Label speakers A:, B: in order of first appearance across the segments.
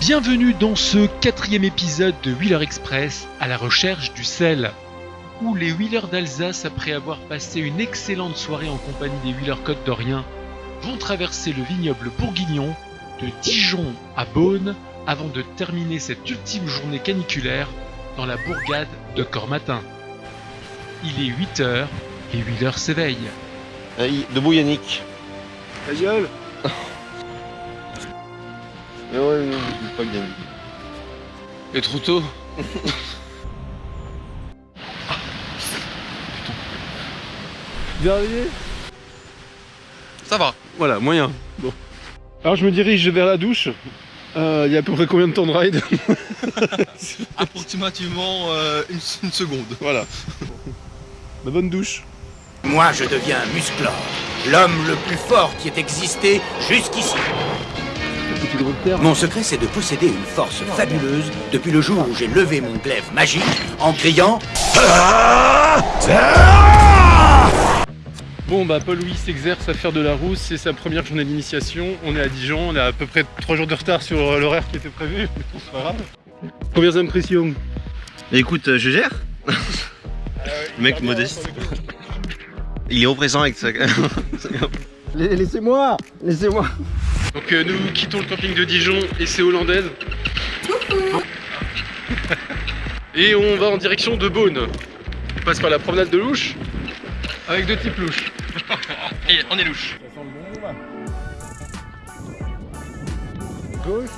A: Bienvenue dans ce quatrième épisode de Wheeler Express à la recherche du sel, où les Wheelers d'Alsace, après avoir passé une excellente soirée en compagnie des Wheeler Côte d'Orient, vont traverser le vignoble bourguignon de Dijon à Beaune avant de terminer cette ultime journée caniculaire dans la bourgade de Cormatin. Il est 8 heures, les Wheelers s'éveillent.
B: Allez, debout Yannick.
C: Ta gueule
B: Mais ouais, non, je pas bien.
C: Et trop tôt Dernier
D: Ça va.
C: Voilà, moyen. Bon. Alors je me dirige vers la douche. Euh, Il y a à peu près combien de temps de ride
D: Approximativement euh, une, une seconde.
C: Voilà. La bonne douche.
E: Moi, je deviens Musclor, l'homme le plus fort qui ait existé jusqu'ici. Mon secret, c'est de posséder une force fabuleuse depuis le jour où j'ai levé mon glaive magique en criant
C: Bon bah Paul Louis s'exerce à faire de la rousse, c'est sa première journée d'initiation. On est à Dijon, on est à peu près 3 jours de retard sur euh, l'horaire qui était prévu, mais c'est pas grave. Premières impressions.
B: Écoute, euh, je gère. Mec modeste. Il est au présent avec ça. Laissez-moi. Laissez-moi
C: Donc euh, nous quittons le camping de Dijon et c'est hollandaise. et on va en direction de Beaune. On passe par la promenade de Louche avec deux types louches.
D: Et on est louche.
C: Gauche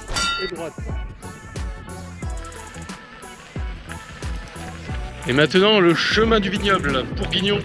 C: et droite. Et maintenant le chemin du vignoble pour Guignon.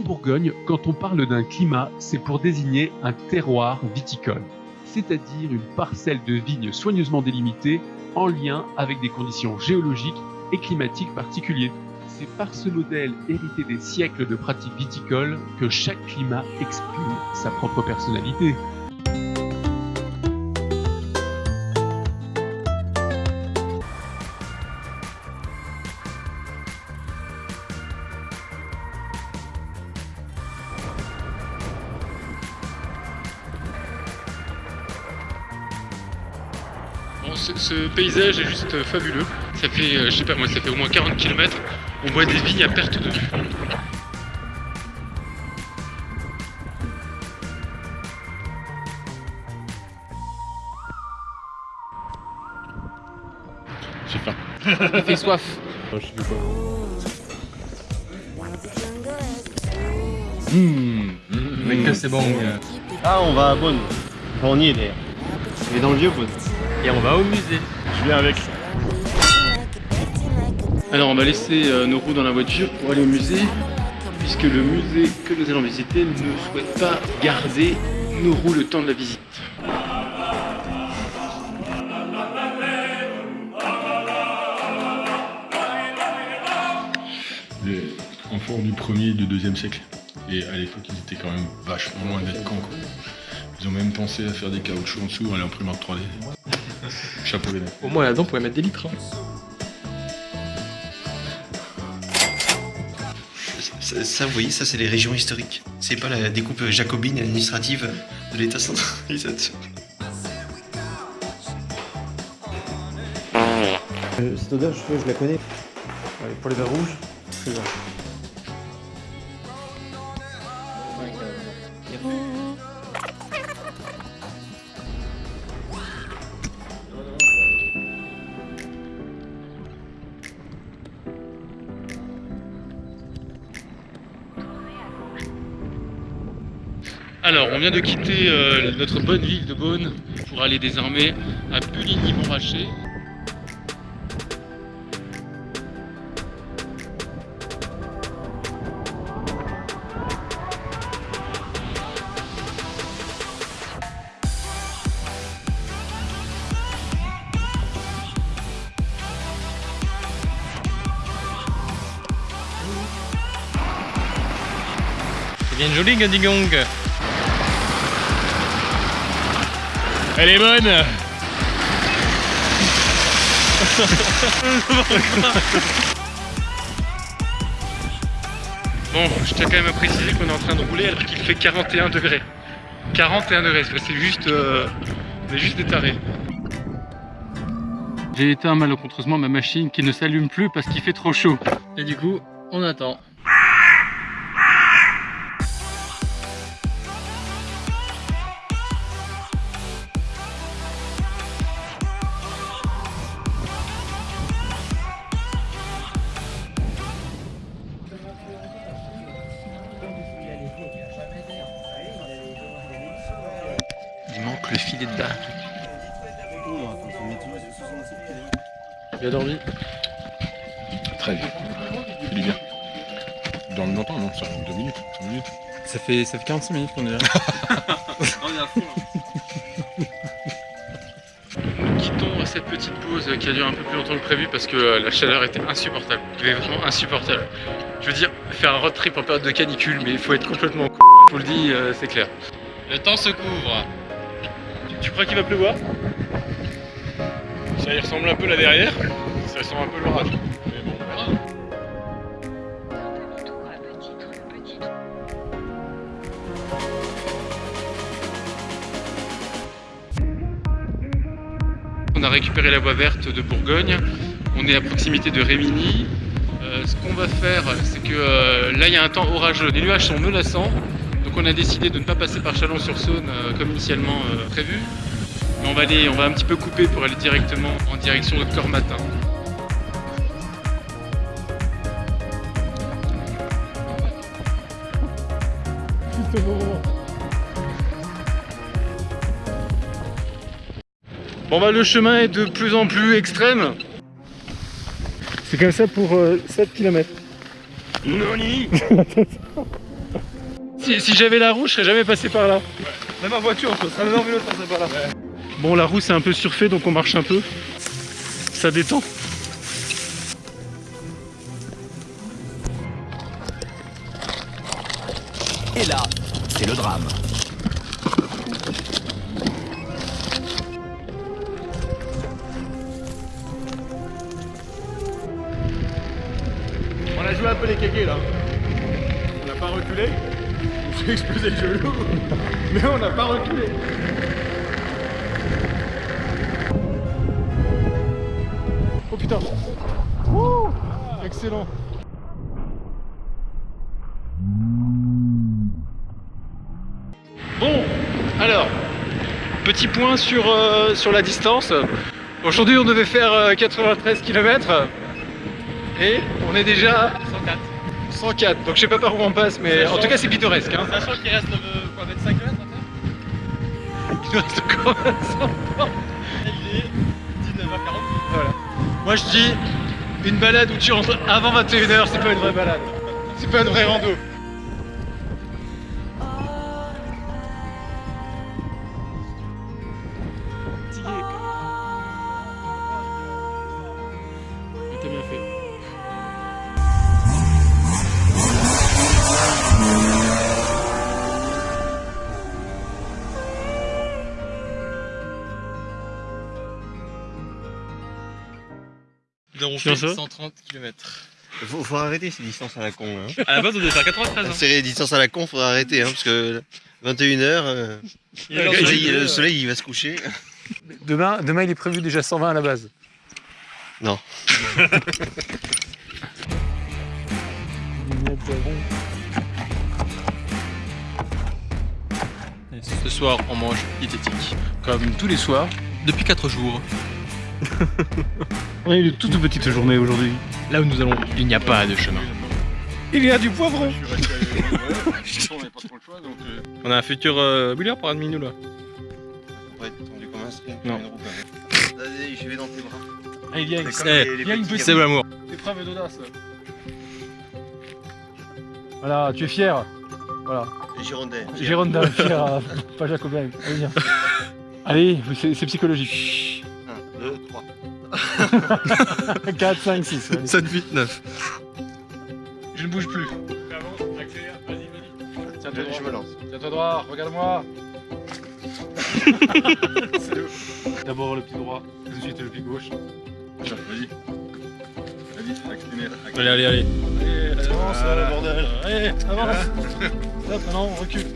A: En Bourgogne, quand on parle d'un climat, c'est pour désigner un terroir viticole, c'est-à-dire une parcelle de vignes soigneusement délimitée en lien avec des conditions géologiques et climatiques particulières. C'est par ce modèle hérité des siècles de pratiques viticoles que chaque climat exprime sa propre personnalité.
C: Ce, ce paysage est juste fabuleux. Ça fait, euh, je sais pas moi, ça fait au moins 40 km. On voit des vignes à perte de vue. J'ai faim.
D: Il fait soif.
C: Mec, que c'est bon.
B: Ah, on va à Bonne. Enfin, on y est d'ailleurs. Est dans le vieux Bonne.
D: Et on va au musée.
C: Je viens avec. Alors on va laisser euh, nos roues dans la voiture pour aller au musée, puisque le musée que nous allons visiter ne souhaite pas garder nos roues le temps de la visite.
F: des enfants du premier et du deuxième siècle. Et à l'époque, ils étaient quand même vachement loin d'être cons. quoi. Ils ont même pensé à faire des caoutchoucs en dessous à l'imprimante 3D. Chapeau les mecs.
D: Au moins là-dedans, on pourrait mettre des litres. hein.
B: Ça, ça, vous voyez, ça c'est les régions historiques. C'est pas la découpe jacobine et administrative de l'État centralisateur.
G: Cette odeur, je, je la connais.
C: pour les verres rouges, c'est bon. Alors, on vient de quitter euh, notre bonne ville de Beaune pour aller désormais à Puligny-Montrachet.
D: C'est bien joli Gadigong Elle est bonne.
C: Bon, je tiens quand même à préciser qu'on est en train de rouler alors qu'il fait 41 degrés. 41 degrés, c'est juste, euh, on est juste des tarés. J'ai éteint malencontreusement ma machine qui ne s'allume plus parce qu'il fait trop chaud.
D: Et du coup, on attend. Il manque le filet de barre.
C: Bien dormi
F: Très bien. C'est du bien. Dans le longtemps, non, ça fait 2 minutes, 5 minutes.
C: Ça fait, ça fait 45 minutes qu'on est là. Quittons cette petite pause qui a duré un peu plus longtemps que prévu parce que euh, la chaleur était insupportable. Il était vraiment insupportable. Je veux dire, faire un road trip en période de canicule, mais il faut être complètement con. Je vous le dis, euh, c'est clair.
D: Le temps se couvre.
C: Tu, crois qu'il va pleuvoir? Ça y ressemble un peu là derrière. Ça ressemble un peu l'orage. Mais bon, on verra. On a récupéré la voie verte de Bourgogne. On est à proximité de Rémini. Euh, ce qu'on va faire, c'est que euh, là, il y a un temps orageux. Les nuages sont menaçants. Donc on a décidé de ne pas passer par Chalon-sur-Saône euh, comme initialement euh, prévu. Mais on va, aller, on va un petit peu couper pour aller directement en direction de Cormatin. Bon bah le chemin est de plus en plus extrême. C'est comme ça pour 7 km. si si j'avais la roue, je serais jamais passé par là.
D: Même en voiture, on serait même en vélo, ça pas là.
C: Bon la roue c'est un peu surfait donc on marche un peu. Ça détend.
E: Et là, c'est le drame.
D: On a joué un peu les kékés là. On n'a pas reculé. S'est explosé le genou. Mais on n'a pas reculé.
C: Oh putain Excellent Bon, alors, petit point sur, euh, sur la distance. Aujourd'hui, on devait faire euh, 93 km et on est déjà
D: 104.
C: 104. Donc je sais pas par où on passe, mais en tout cas, c'est pittoresque. Hein.
D: Sachant qu'il reste euh, quoi, 25 km
C: Il nous reste encore 100.
D: Il est 19h40.
C: Voilà. Moi, je dis une balade où tu rentres avant 21h, c'est pas une vraie balade. C'est pas une vraie rando. Sur
D: fait
C: ça
D: 130 km.
B: Faut, faut arrêter ces distances à la con. Hein.
D: À la base, on devait faire 93. Hein.
B: C'est les distances à la con, faudra arrêter. Hein, parce que 21h,
D: Il est
B: le, soleil,
D: le-
B: le soleil, il va se coucher.
C: Demain, demain, il est prévu déjà 120 à la base.
B: Non.
D: Ce soir, on mange diététique. Comme tous les soirs, depuis 4 jours.
C: On a eu une toute petite journée aujourd'hui.
D: Là où nous allons, il n'y a pas de chemin.
C: Il y a du poivron
D: On a un futur euh, Wheeler par un demi nous là.
B: Ouais, t'es tendu comme un string.
C: Non.
B: Vas-y, je vais dans tes bras. Les
C: il y a une
B: petits
C: petite-
D: C'est l'amour.
C: Épreuve d'audace. Voilà, tu es fier. Voilà. Jérôme d'un fier, euh, pas jacobin. Allez, viens. Allez, c'est c'est psychologique.
B: 1, 2, 3.
C: 4, 5, 6.
D: 7, 8, 9.
C: Je ne bouge plus. Tiens-toi droit, regarde-moi. D'abord le pied droit, ensuite le pied gauche.
H: Tiens, Vas-y. Vas-y, accélère.
C: Allez, allez, allez.
H: Allez, avance,
C: Voilà.
H: là, bordel.
C: Allez, avance. Hop, maintenant on recule.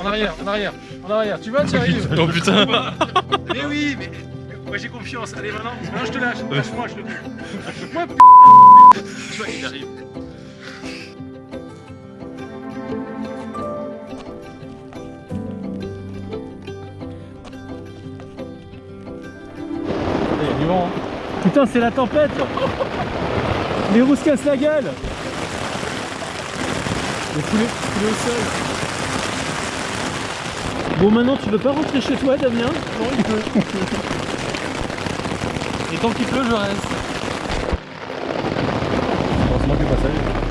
C: En arrière, en arrière, en arrière. Tu vas, tu arrives.
D: Oh putain
C: Mais oui, mais j'ai confiance. Allez, maintenant, maintenant je te lâche. Lâche-moi, je te dis. Lâche-moi, p***. Tu vois, il arrive. Il y a du vent. hein. Putain, c'est la tempête Les roues se cassent la gueule Le poulet, poulet au sol. Bon, maintenant, tu veux pas rentrer chez toi, Damien? Non, il peut. Et tant qu'il pleut, je reste. Heureusement qu'il est pas sale.